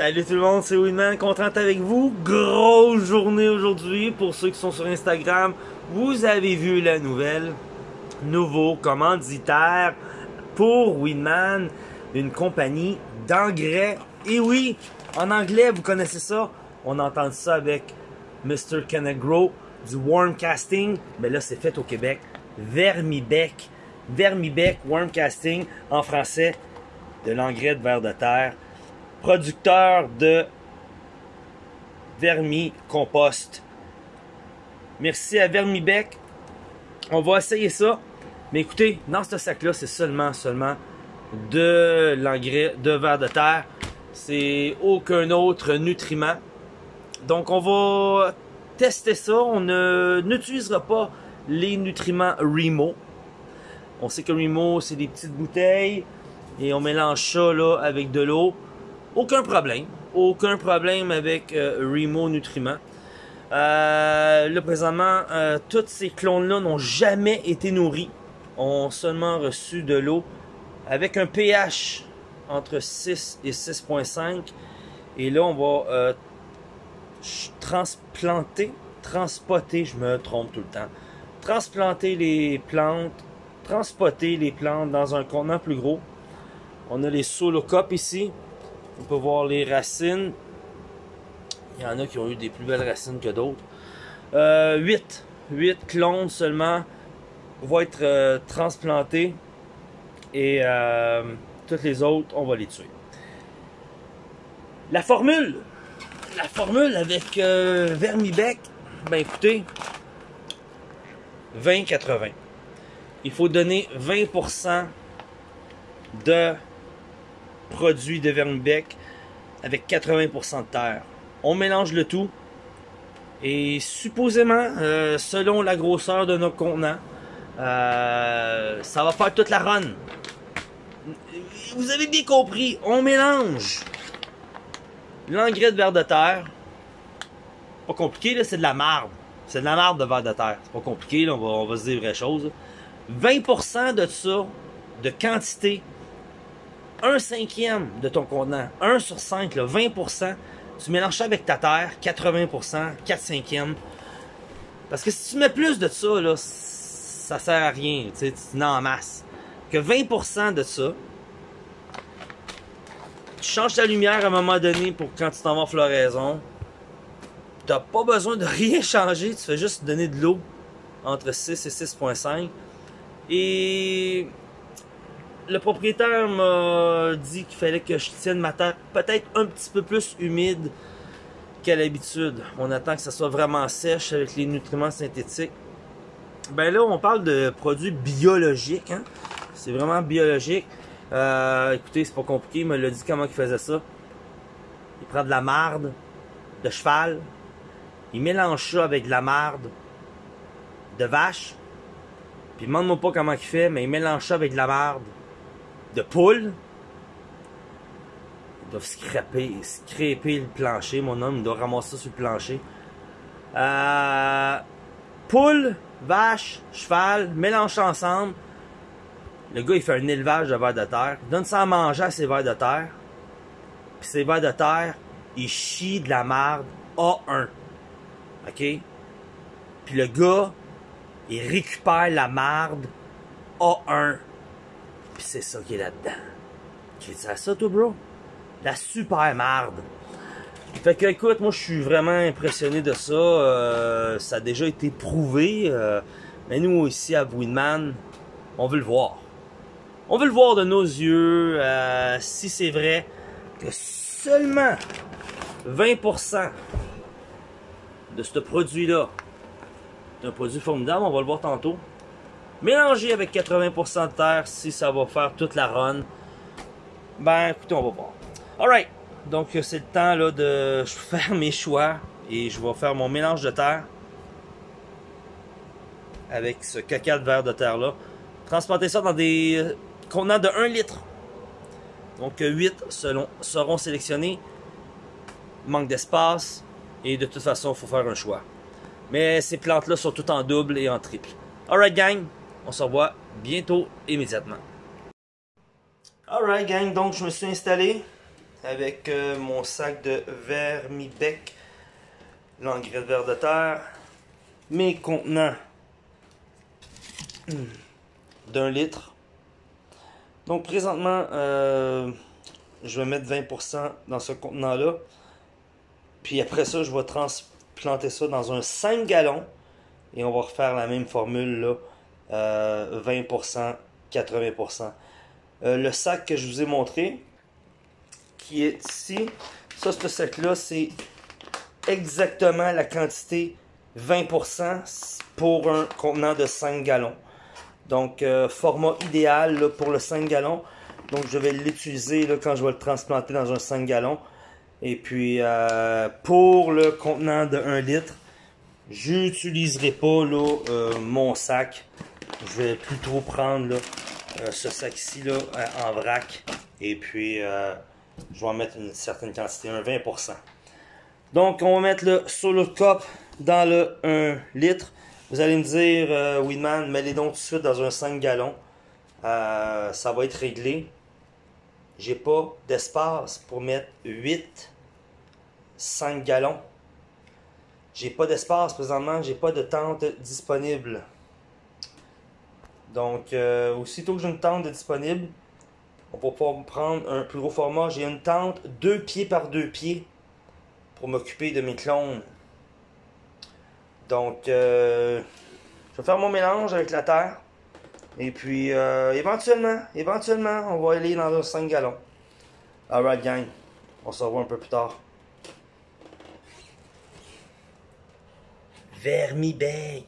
Salut tout le monde, c'est Winman, content avec vous. Grosse journée aujourd'hui pour ceux qui sont sur Instagram. Vous avez vu la nouvelle. Nouveau commanditaire pour Winman, une compagnie d'engrais. Et oui, en anglais, vous connaissez ça? On entend ça avec Mr. Kenegro du Worm Casting. Mais là, c'est fait au Québec. Vermibec. Vermibec Worm Casting en français de l'engrais de verre de terre producteur de vermi-compost. Merci à Vermibec. On va essayer ça. Mais écoutez, dans ce sac-là, c'est seulement, seulement de l'engrais de verre de terre. C'est aucun autre nutriment. Donc, on va tester ça. On n'utilisera pas les nutriments Remo. On sait que Remo, c'est des petites bouteilles. Et on mélange ça là, avec de l'eau. Aucun problème. Aucun problème avec euh, Remo Nutriments. Euh, là, présentement, euh, tous ces clones-là n'ont jamais été nourris. Ont seulement reçu de l'eau avec un pH entre 6 et 6.5. Et là, on va transplanter, transpoter, je me trompe tout le temps. Transplanter les plantes, transpoter les plantes dans un contenant plus gros. On a les solocopes ici. On peut voir les racines. Il y en a qui ont eu des plus belles racines que d'autres. Euh, 8. 8 clones seulement vont être euh, transplantés. Et euh, toutes les autres, on va les tuer. La formule. La formule avec euh, Vermibec. Ben écoutez. 20-80. Il faut donner 20% de produit de vermibec avec 80% de terre. On mélange le tout. Et supposément, euh, selon la grosseur de notre contenant, euh, ça va faire toute la run. Vous avez bien compris, on mélange l'engrais de verre de terre. Pas compliqué, là, c'est de la marde. C'est de la marde de verre de terre. C'est pas compliqué, là, on, va, se dire vraies choses. 20% de ça, de quantité, un cinquième de ton contenant, 1 sur 5, là, 20%, tu mélanges ça avec ta terre, 80%, 4 cinquièmes. Parce que si tu mets plus de ça, là, ça sert à rien, tu sais, tu n'en masse. Que 20% de ça, tu changes ta lumière à un moment donné pour quand tu t'en vas en floraison. T'as pas besoin de rien changer, tu fais juste donner de l'eau entre 6 et 6.5. Et le propriétaire m'a dit qu'il fallait que je tienne ma terre peut-être un petit peu plus humide qu'à l'habitude. On attend que ça soit vraiment sèche avec les nutriments synthétiques. Ben là, on parle de produits biologiques. Hein? C'est vraiment biologique. Euh, écoutez, c'est pas compliqué. Il me l'a dit comment il faisait ça. Il prend de la marde de cheval. Il mélange ça avec de la marde de vache. Puis demande-moi pas comment il fait, mais il mélange ça avec de la marde de poule. Ils doivent scraper, scraper le plancher, mon homme, il doit ramasser ça sur le plancher. Euh, poule, vache, cheval, mélange ensemble. Le gars, il fait un élevage de vers de terre. Donne ça à manger à ses vers de terre. Puis ces vers de terre, il chie de la marde A1. OK? Puis le gars, il récupère la marde A1 C'est ça qui est là-dedans. Tu dis ça, toi, bro? La super marde. Fait que, écoute, moi, je suis vraiment impressionné de ça. Euh, ça a déjà été prouvé. Euh, mais nous, ici, à Winman, on veut le voir. On veut le voir de nos yeux. Euh, si c'est vrai que seulement 20% de ce produit-là est un produit formidable, on va le voir tantôt. Mélanger avec 80% de terre si ça va faire toute la run. Ben écoutez, on va voir. Alright, donc c'est le temps là de faire mes choix et je vais faire mon mélange de terre avec ce caca de verre de terre là. Transporter ça dans des contenants de 1 litre. Donc 8 selon, seront sélectionnés. Manque d'espace et de toute façon, il faut faire un choix. Mais ces plantes là sont toutes en double et en triple. Alright gang, on se revoit bientôt, immédiatement. Alright gang, donc je me suis installé. avec euh, mon sac de vermibec, l'engrais de verre de terre, mes contenants hmm, d'un litre. Donc présentement, euh, je vais mettre 20% dans ce contenant-là. Puis après ça, je vais transplanter ça dans un 5 gallons. Et on va refaire la même formule là. 20%, 80%. le sac que je vous ai montré, qui est ici, ça, ce sac-là, c'est exactement la quantité 20% pour un contenant de 5 gallons. Donc, euh, format idéal pour le 5 gallons. Donc, je vais l'utiliser quand je vais le transplanter dans un 5 gallons. Et puis, euh, pour le contenant de 1 litre, j'utiliserai pas euh, mon sac. Je vais plutôt prendre ce sac-ci en vrac. Et puis, je vais en mettre une certaine quantité, un 20%. Donc, on va mettre le solo cup dans le 1 litre. Vous allez me dire, euh, Winman, mets-les donc tout de suite dans un 5 gallons. Euh, ça va être réglé. J'ai pas d'espace pour mettre 8 5 gallons. J'ai pas d'espace présentement, j'ai pas de tente disponible. Donc, euh, aussitôt que j'ai une tente disponible, on va pouvoir prendre un plus gros format. J'ai une tente 2 pieds par 2 pieds pour m'occuper de mes clones. Donc, euh, je vais faire mon mélange avec la terre. Et puis, euh, éventuellement, éventuellement, on va aller dans un 5 gallons. Alright, gang. On se revoit un peu plus tard. Vermibec.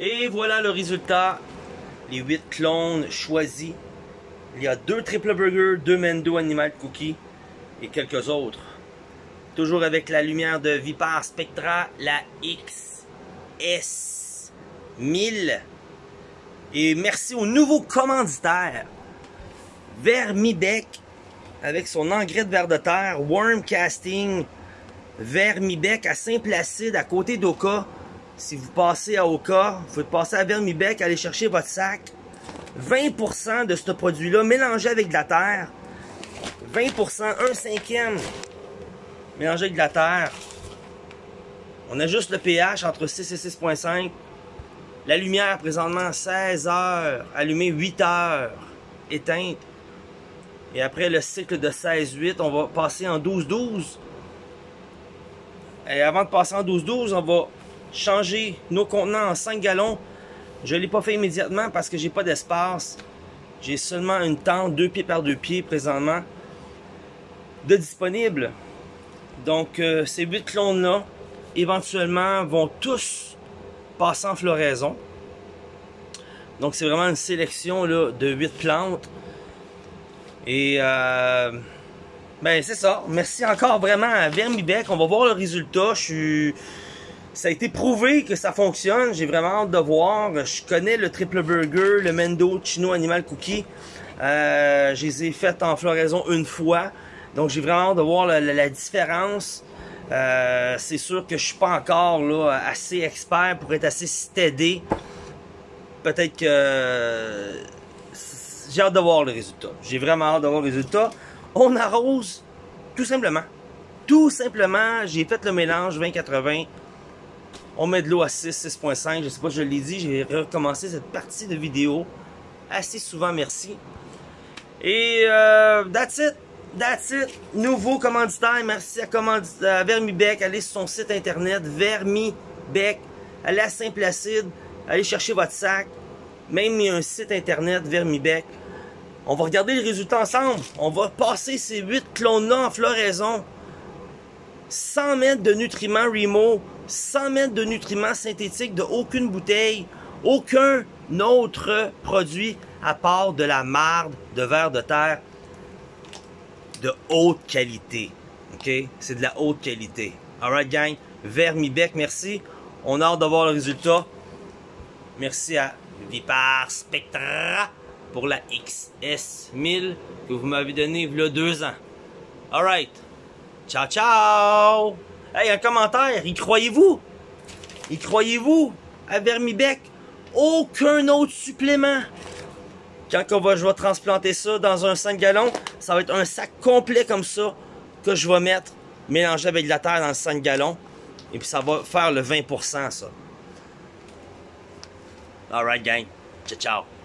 Et voilà le résultat. Les 8 clones choisis. Il y a deux triple burgers, deux Mendo Animal Cookie et quelques autres. Toujours avec la lumière de Vipar Spectra, la XS 1000. Et merci au nouveau commanditaire, Vermibec, avec son engrais de verre de terre, Worm Casting, Vermibec à Saint-Placide, à côté d'Oka. Si vous passez à Oka, vous pouvez passer à Vermibec, aller chercher votre sac. 20% de ce produit-là mélangé avec de la terre. 20%, un cinquième mélangé avec de la terre. On ajuste le pH entre 6 et 6.5. La lumière présentement 16 heures, allumée 8 heures, éteinte. Et après le cycle de 16-8, on va passer en 12-12. Et avant de passer en 12-12, on va changer nos contenants en 5 gallons. Je ne l'ai pas fait immédiatement parce que j'ai pas d'espace. J'ai seulement une tente 2 pieds par 2 pieds présentement de disponible. Donc euh, ces 8 clones-là, éventuellement, vont tous passer en floraison. Donc c'est vraiment une sélection là, de 8 plantes. Et euh, ben c'est ça. Merci encore vraiment à Vermibec. On va voir le résultat. Je suis ça a été prouvé que ça fonctionne. J'ai vraiment hâte de voir. Je connais le triple burger, le Mendo Chino Animal Cookie. Euh, je les ai faites en floraison une fois. Donc j'ai vraiment hâte de voir la, différence. Euh, c'est sûr que je suis pas encore là, assez expert pour être assez stédé. Peut-être que j'ai hâte de voir le résultat. J'ai vraiment hâte de voir le résultat. On arrose tout simplement. Tout simplement, j'ai fait le mélange 20-80 on met de l'eau à 6, 6.5. Je sais pas, je l'ai dit, j'ai recommencé cette partie de vidéo assez souvent, merci. Et euh, that's it. That's it. Nouveau commanditaire. Merci à, Vermibec. Allez sur son site internet, Vermibec. Allez à Saint-Placide. Allez chercher votre sac. Même un site internet, Vermibec. On va regarder les résultats ensemble. On va passer ces 8 clones-là en floraison. 100 mètres de nutriments Remo 100 mètres de nutriments synthétiques de aucune bouteille, aucun autre produit à part de la marde de verre de terre de haute qualité. OK? C'est de la haute qualité. Alright, gang? Vermibec, merci. On a hâte de voir le résultat. Merci à Vipar Spectra pour la XS1000 que vous m'avez donné il y a deux ans. Alright. Ciao, ciao! Hey, un commentaire, y croyez-vous? Y croyez-vous à Vermibec? Aucun autre supplément? Quand va, je vais transplanter ça dans un 5 gallons, ça va être un sac complet comme ça que je vais mettre mélangé avec de la terre dans le 5 gallons. Et puis ça va faire le 20% ça. Alright gang. Ciao ciao.